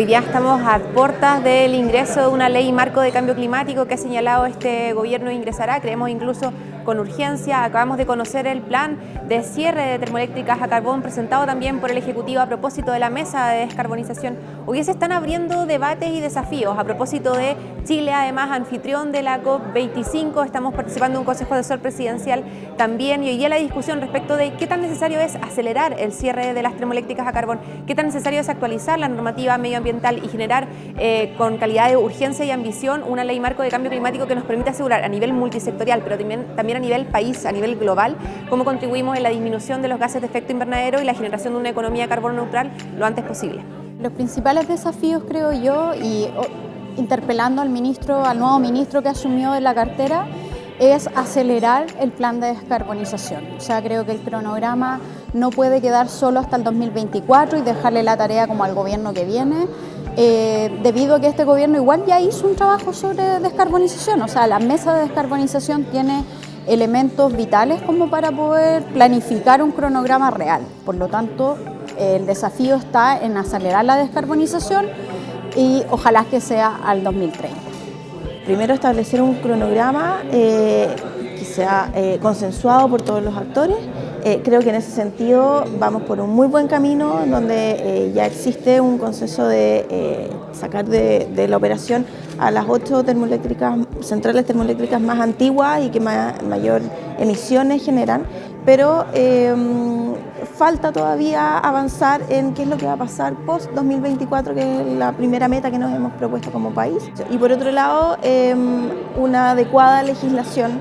Hoy día estamos a puertas del ingreso de una ley marco de cambio climático que ha señalado este gobierno ingresará, creemos incluso con urgencia. Acabamos de conocer el plan de cierre de termoeléctricas a carbón presentado también por el Ejecutivo a propósito de la mesa de descarbonización. Hoy se están abriendo debates y desafíos a propósito de Chile, además anfitrión de la COP25, estamos participando en un Consejo de Sol presidencial también y hoy día la discusión respecto de qué tan necesario es acelerar el cierre de las termoeléctricas a carbón, qué tan necesario es actualizar la normativa medio y generar eh, con calidad de urgencia y ambición una ley marco de cambio climático que nos permita asegurar a nivel multisectorial, pero también, también a nivel país, a nivel global, cómo contribuimos en la disminución de los gases de efecto invernadero y la generación de una economía carbono neutral lo antes posible. Los principales desafíos, creo yo, y interpelando al ministro, al nuevo ministro que asumió en la cartera, es acelerar el plan de descarbonización. O sea, creo que el cronograma no puede quedar solo hasta el 2024 y dejarle la tarea como al gobierno que viene, eh, debido a que este gobierno igual ya hizo un trabajo sobre descarbonización. O sea, la mesa de descarbonización tiene elementos vitales como para poder planificar un cronograma real. Por lo tanto, el desafío está en acelerar la descarbonización y ojalá que sea al 2030. Primero establecer un cronograma eh, que sea eh, consensuado por todos los actores. Eh, creo que en ese sentido vamos por un muy buen camino donde ya existe un consenso de sacar de, la operación a las ocho termoeléctricas, centrales termoeléctricas más antiguas y que mayor emisiones generan, pero falta todavía avanzar en qué es lo que va a pasar post 2024, que es la primera meta que nos hemos propuesto como país. Y por otro lado, em, una adecuada legislación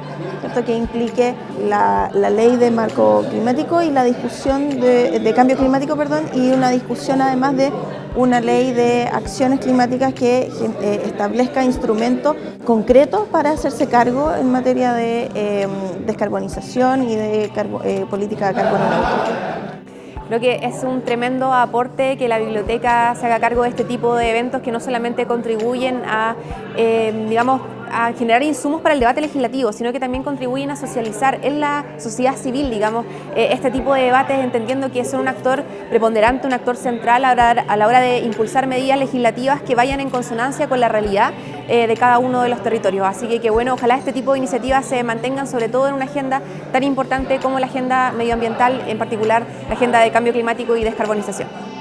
que implique la, ley de marco climático y la discusión de, cambio climático, perdón, y una discusión además de una ley de acciones climáticas que eh, establezca instrumentos concretos para hacerse cargo en materia de em, descarbonización y de eh, política de carbono neutro. Creo que es un tremendo aporte que la biblioteca se haga cargo de este tipo de eventos que no solamente contribuyen a, eh, digamos, a generar insumos para el debate legislativo, sino que también contribuyen a socializar en la sociedad civil, digamos, eh, este tipo de debates, entendiendo que son un actor preponderante, un actor central a la, hora de impulsar medidas legislativas que vayan en consonancia con la realidad eh, de cada uno de los territorios. Así que, que bueno, ojalá este tipo de iniciativas se mantengan sobre todo en una agenda tan importante como la agenda medioambiental, en particular la agenda de cambio climático y descarbonización.